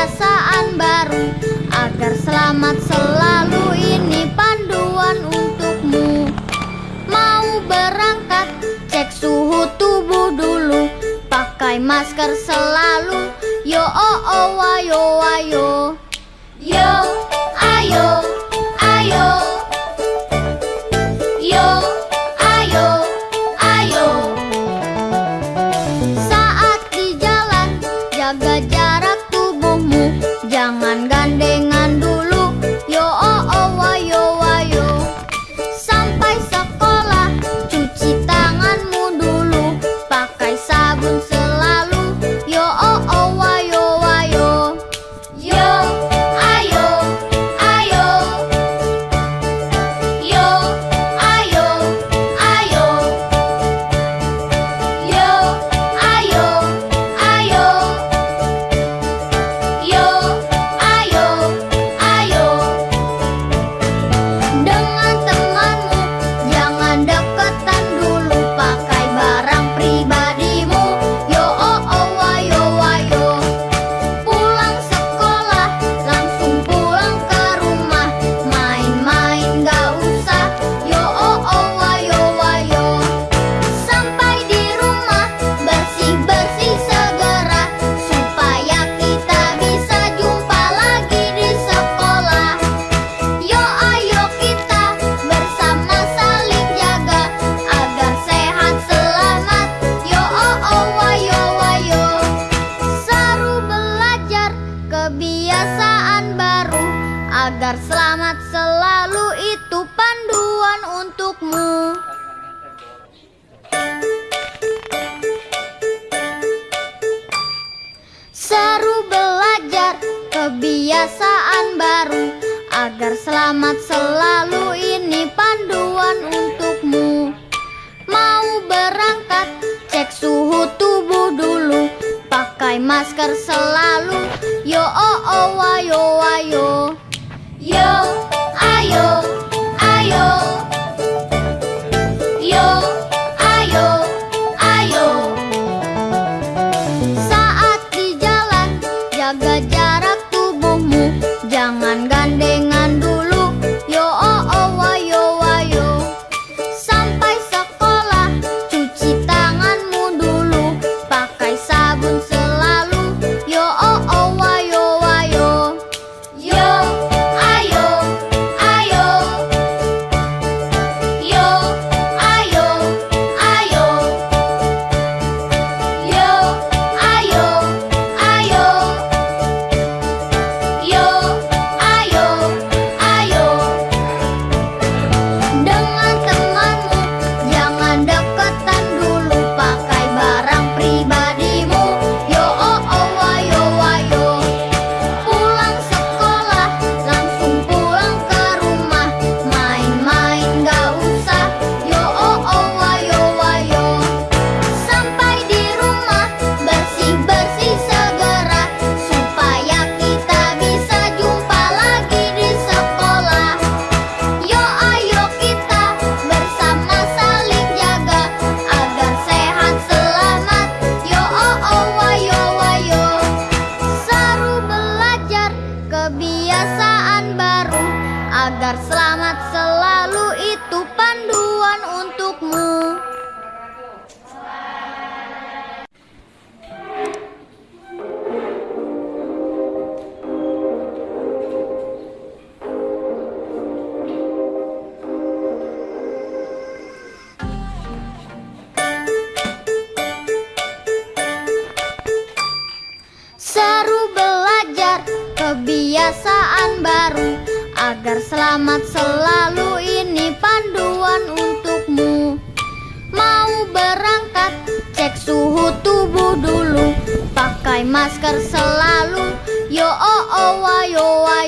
kebiasaan baru Agar selamat selalu. Ini panduan untukmu. Mau berangkat cek suhu tubuh dulu. Pakai masker selalu. Yo oh oh wayo wayo. Yo ayo. baru Agar selamat selalu. Ini panduan untukmu. Mau berangkat cek suhu tubuh dulu. Pakai masker selalu. Yo oh oh wayo wayo. jangan gandeng kebiasaan baru Agar selamat selalu ini panduan untukmu. Mau berangkat cek suhu tubuh dulu. Pakai masker selalu. Yo oh oh wa yo wa